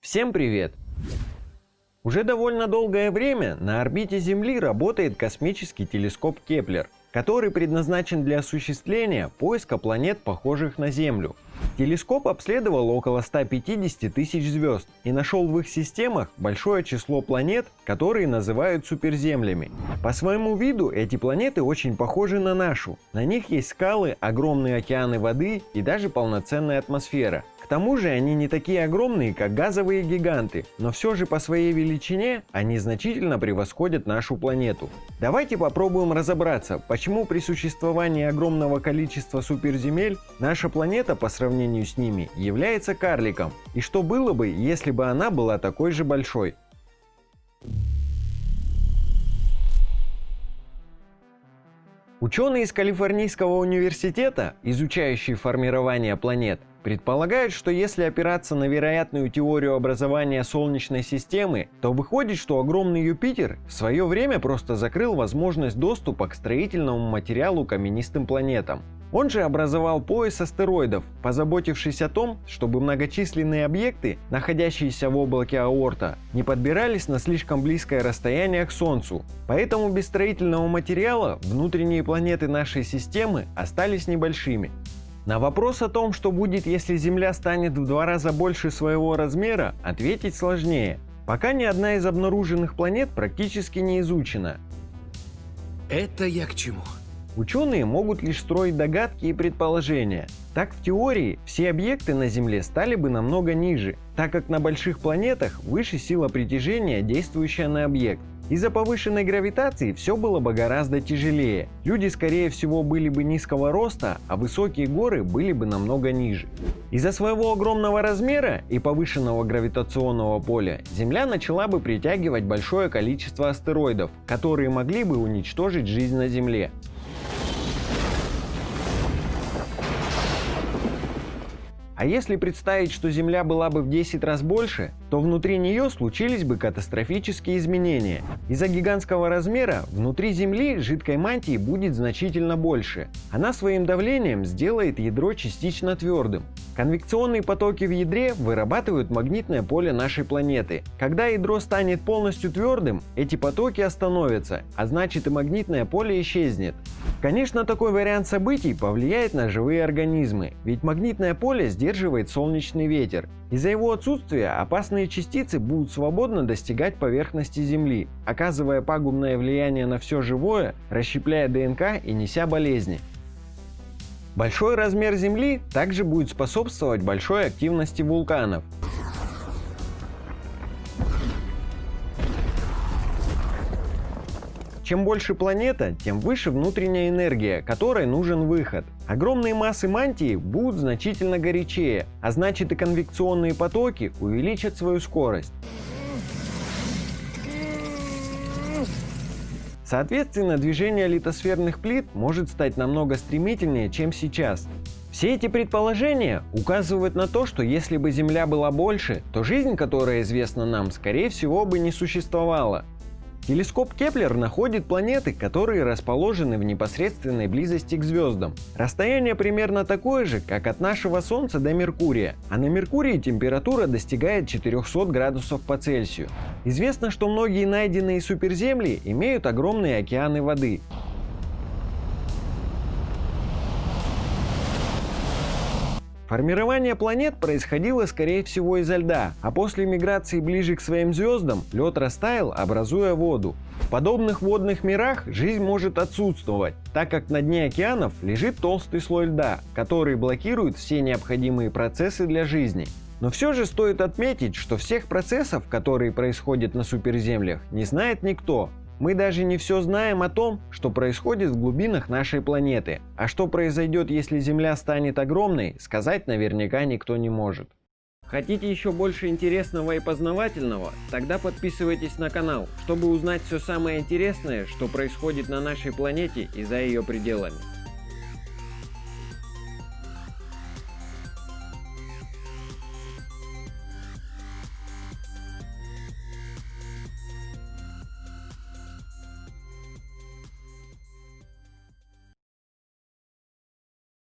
Всем привет! Уже довольно долгое время на орбите Земли работает космический телескоп Кеплер, который предназначен для осуществления поиска планет, похожих на Землю. Телескоп обследовал около 150 тысяч звезд и нашел в их системах большое число планет, которые называют суперземлями. По своему виду эти планеты очень похожи на нашу. На них есть скалы, огромные океаны воды и даже полноценная атмосфера тому же они не такие огромные, как газовые гиганты, но все же по своей величине они значительно превосходят нашу планету. Давайте попробуем разобраться, почему при существовании огромного количества суперземель наша планета по сравнению с ними является карликом, и что было бы, если бы она была такой же большой. Ученые из Калифорнийского университета, изучающие формирование планет, предполагают, что если опираться на вероятную теорию образования Солнечной системы, то выходит, что огромный Юпитер в свое время просто закрыл возможность доступа к строительному материалу каменистым планетам. Он же образовал пояс астероидов, позаботившись о том, чтобы многочисленные объекты, находящиеся в облаке Аорта, не подбирались на слишком близкое расстояние к Солнцу. Поэтому без строительного материала внутренние планеты нашей системы остались небольшими. На вопрос о том, что будет, если Земля станет в два раза больше своего размера, ответить сложнее. Пока ни одна из обнаруженных планет практически не изучена. Это я к чему? Ученые могут лишь строить догадки и предположения. Так в теории все объекты на Земле стали бы намного ниже, так как на больших планетах выше сила притяжения, действующая на объект. Из-за повышенной гравитации все было бы гораздо тяжелее. Люди скорее всего были бы низкого роста, а высокие горы были бы намного ниже. Из-за своего огромного размера и повышенного гравитационного поля Земля начала бы притягивать большое количество астероидов, которые могли бы уничтожить жизнь на Земле. А если представить, что Земля была бы в 10 раз больше, то внутри нее случились бы катастрофические изменения. Из-за гигантского размера внутри Земли жидкой мантии будет значительно больше. Она своим давлением сделает ядро частично твердым. Конвекционные потоки в ядре вырабатывают магнитное поле нашей планеты. Когда ядро станет полностью твердым, эти потоки остановятся, а значит и магнитное поле исчезнет. Конечно, такой вариант событий повлияет на живые организмы, ведь магнитное поле сдерживает солнечный ветер. Из-за его отсутствия опасные частицы будут свободно достигать поверхности Земли, оказывая пагубное влияние на все живое, расщепляя ДНК и неся болезни. Большой размер Земли также будет способствовать большой активности вулканов. Чем больше планета, тем выше внутренняя энергия, которой нужен выход. Огромные массы мантии будут значительно горячее, а значит и конвекционные потоки увеличат свою скорость. Соответственно, движение литосферных плит может стать намного стремительнее, чем сейчас. Все эти предположения указывают на то, что если бы Земля была больше, то жизнь, которая известна нам, скорее всего бы не существовала. Телескоп Кеплер находит планеты, которые расположены в непосредственной близости к звездам. Расстояние примерно такое же, как от нашего Солнца до Меркурия, а на Меркурии температура достигает 400 градусов по Цельсию. Известно, что многие найденные суперземли имеют огромные океаны воды. Формирование планет происходило скорее всего изо льда, а после миграции ближе к своим звездам лед растаял, образуя воду. В подобных водных мирах жизнь может отсутствовать, так как на дне океанов лежит толстый слой льда, который блокирует все необходимые процессы для жизни. Но все же стоит отметить, что всех процессов, которые происходят на суперземлях, не знает никто, мы даже не все знаем о том, что происходит в глубинах нашей планеты. А что произойдет, если Земля станет огромной, сказать наверняка никто не может. Хотите еще больше интересного и познавательного? Тогда подписывайтесь на канал, чтобы узнать все самое интересное, что происходит на нашей планете и за ее пределами.